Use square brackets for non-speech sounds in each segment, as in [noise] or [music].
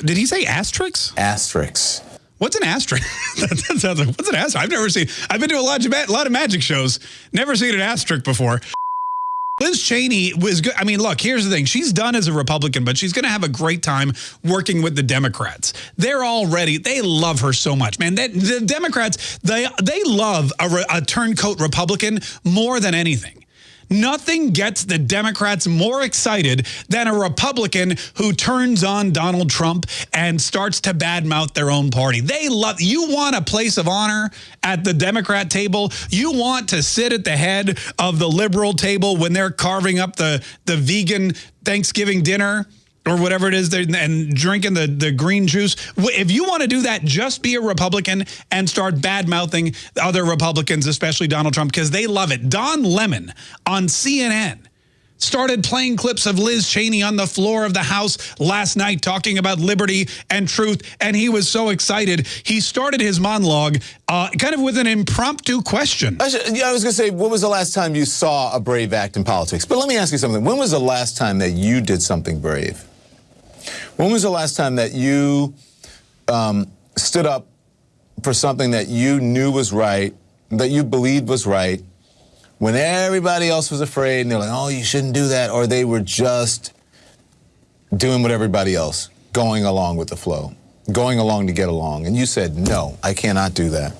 Did he say asterisks? Asterisks. What's an asterisk? [laughs] that sounds like, what's an asterisk? I've never seen, I've been to a lot of, a lot of magic shows, never seen an asterisk before. [laughs] Liz Cheney was good. I mean, look, here's the thing. She's done as a Republican, but she's going to have a great time working with the Democrats. They're already, they love her so much, man. That, the Democrats, they, they love a, a turncoat Republican more than anything. Nothing gets the Democrats more excited than a Republican who turns on Donald Trump and starts to badmouth their own party. They love, you want a place of honor at the Democrat table. You want to sit at the head of the liberal table when they're carving up the, the vegan Thanksgiving dinner or whatever it is, and drinking the, the green juice. If you want to do that, just be a Republican and start bad-mouthing other Republicans, especially Donald Trump, because they love it. Don Lemon on CNN started playing clips of Liz Cheney on the floor of the House last night talking about liberty and truth, and he was so excited. He started his monologue uh, kind of with an impromptu question. I, should, I was going to say, when was the last time you saw a brave act in politics? But let me ask you something. When was the last time that you did something brave? When was the last time that you um, stood up for something that you knew was right, that you believed was right, when everybody else was afraid and they're like, oh, you shouldn't do that, or they were just doing what everybody else, going along with the flow, going along to get along, and you said, no, I cannot do that.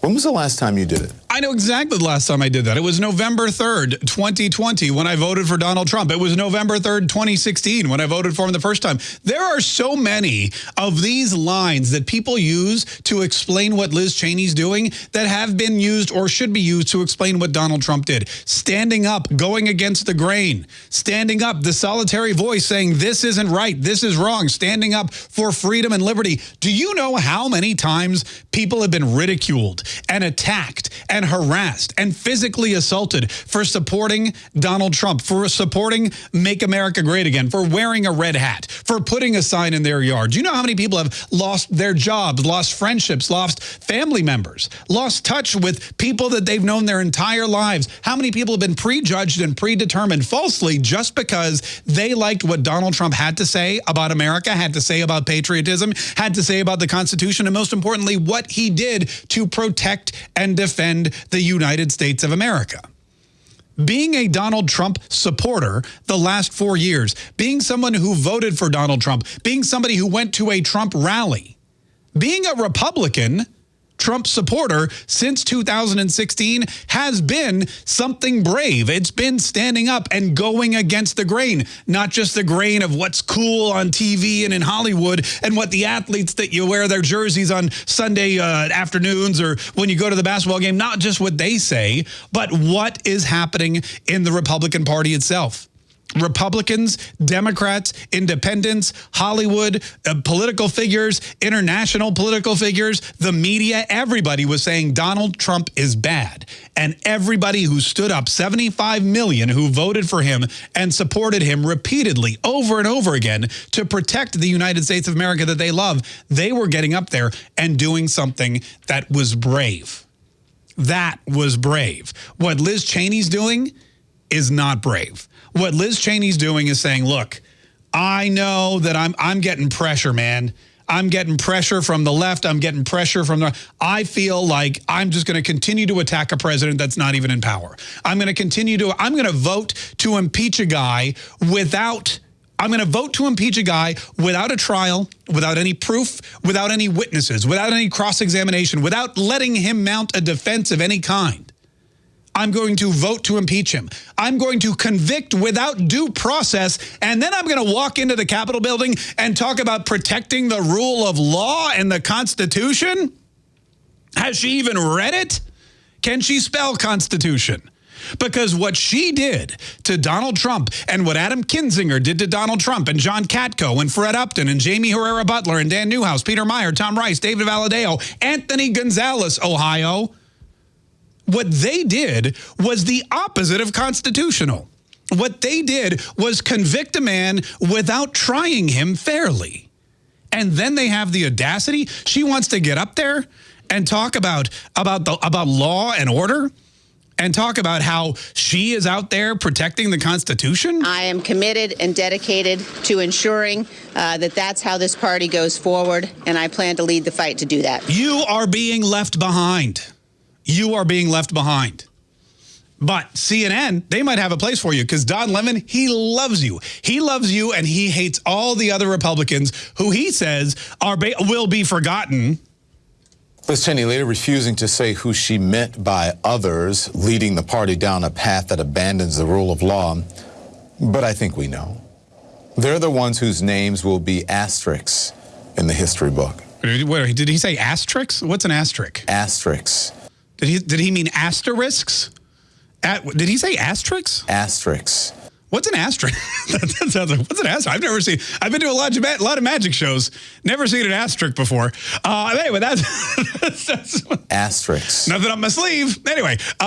When was the last time you did it? I know exactly the last time I did that. It was November 3rd, 2020, when I voted for Donald Trump. It was November 3rd, 2016, when I voted for him the first time. There are so many of these lines that people use to explain what Liz Cheney's doing that have been used or should be used to explain what Donald Trump did. Standing up, going against the grain. Standing up, the solitary voice saying, this isn't right, this is wrong. Standing up for freedom and liberty. Do you know how many times people have been ridiculed and attacked and harassed and physically assaulted for supporting Donald Trump, for supporting Make America Great Again, for wearing a red hat, for putting a sign in their yard. Do you know how many people have lost their jobs, lost friendships, lost family members, lost touch with people that they've known their entire lives? How many people have been prejudged and predetermined falsely just because they liked what Donald Trump had to say about America, had to say about patriotism, had to say about the Constitution, and most importantly, what he did to protect and defend the United States of America. Being a Donald Trump supporter the last four years, being someone who voted for Donald Trump, being somebody who went to a Trump rally, being a Republican Trump supporter since 2016 has been something brave. It's been standing up and going against the grain, not just the grain of what's cool on TV and in Hollywood and what the athletes that you wear their jerseys on Sunday uh, afternoons or when you go to the basketball game, not just what they say, but what is happening in the Republican Party itself. Republicans, Democrats, independents, Hollywood, uh, political figures, international political figures, the media, everybody was saying Donald Trump is bad. And everybody who stood up, 75 million who voted for him and supported him repeatedly over and over again to protect the United States of America that they love, they were getting up there and doing something that was brave. That was brave. What Liz Cheney's doing is not brave. What Liz Cheney's doing is saying, look, I know that I'm I'm getting pressure, man. I'm getting pressure from the left. I'm getting pressure from the I feel like I'm just going to continue to attack a president that's not even in power. I'm going to continue to I'm going to vote to impeach a guy without I'm going to vote to impeach a guy without a trial, without any proof, without any witnesses, without any cross-examination, without letting him mount a defense of any kind. I'm going to vote to impeach him. I'm going to convict without due process, and then I'm going to walk into the Capitol building and talk about protecting the rule of law and the Constitution? Has she even read it? Can she spell Constitution? Because what she did to Donald Trump and what Adam Kinzinger did to Donald Trump and John Katko and Fred Upton and Jaime Herrera Beutler and Dan Newhouse, Peter Meijer, Tom Rice, David Valadao, Anthony Gonzalez, Ohio, what they did was the opposite of constitutional. What they did was convict a man without trying him fairly. And then they have the audacity. She wants to get up there and talk about, about, the, about law and order and talk about how she is out there protecting the Constitution? I am committed and dedicated to ensuring uh, that that's how this party goes forward, and I plan to lead the fight to do that. You are being left behind. You are being left behind. But CNN, they might have a place for you because Don Lemon, he loves you. He loves you and he hates all the other Republicans who he says are will be forgotten. Liz Cheney later refusing to say who she meant by others, leading the party down a path that abandons the rule of law. But I think we know. They're the ones whose names will be asterisks in the history book. Wait, did he say asterisks? What's an asterisk? Asterisks. Did he did he mean asterisks? At, did he say asterisks? Asterisks. What's an asterisk? [laughs] that sounds like, what's an asterisk? I've never seen, I've been to a lot of, a lot of magic shows, never seen an asterisk before. Uh, anyway, that's, [laughs] that's, that's asterisks. Nothing up my sleeve. Anyway. Uh,